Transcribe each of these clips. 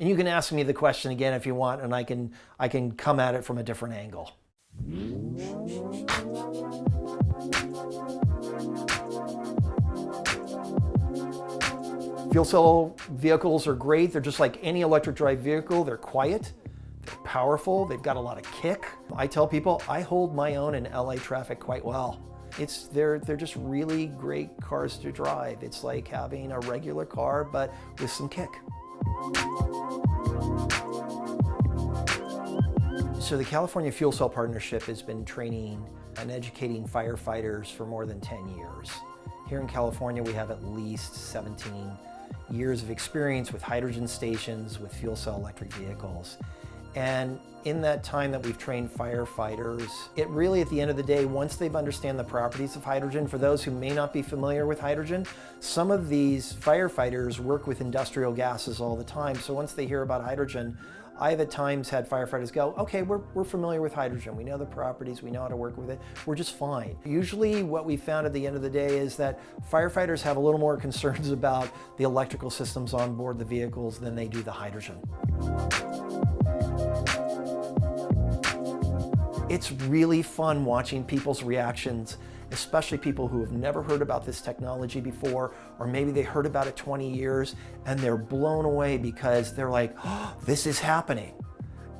And you can ask me the question again if you want, and I can, I can come at it from a different angle. Fuel cell vehicles are great. They're just like any electric drive vehicle. They're quiet, they're powerful, they've got a lot of kick. I tell people I hold my own in LA traffic quite well. It's, they're, they're just really great cars to drive. It's like having a regular car, but with some kick. So the California Fuel Cell Partnership has been training and educating firefighters for more than 10 years. Here in California, we have at least 17 years of experience with hydrogen stations, with fuel cell electric vehicles. And in that time that we've trained firefighters, it really at the end of the day, once they've understand the properties of hydrogen, for those who may not be familiar with hydrogen, some of these firefighters work with industrial gases all the time. So once they hear about hydrogen, I've at times had firefighters go, okay, we're, we're familiar with hydrogen. We know the properties, we know how to work with it. We're just fine. Usually what we found at the end of the day is that firefighters have a little more concerns about the electrical systems on board the vehicles than they do the hydrogen. It's really fun watching people's reactions, especially people who have never heard about this technology before, or maybe they heard about it 20 years and they're blown away because they're like, oh, this is happening.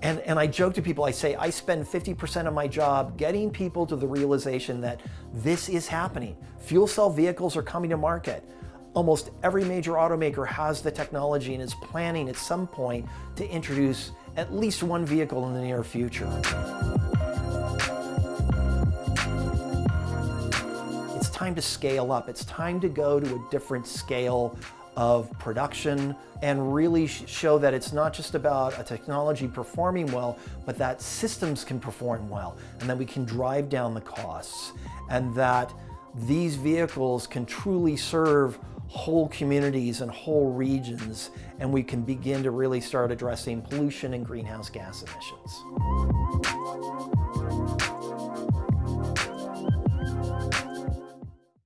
And, and I joke to people, I say, I spend 50% of my job getting people to the realization that this is happening. Fuel cell vehicles are coming to market. Almost every major automaker has the technology and is planning at some point to introduce at least one vehicle in the near future. Time to scale up. It's time to go to a different scale of production and really show that it's not just about a technology performing well, but that systems can perform well and that we can drive down the costs and that these vehicles can truly serve whole communities and whole regions and we can begin to really start addressing pollution and greenhouse gas emissions.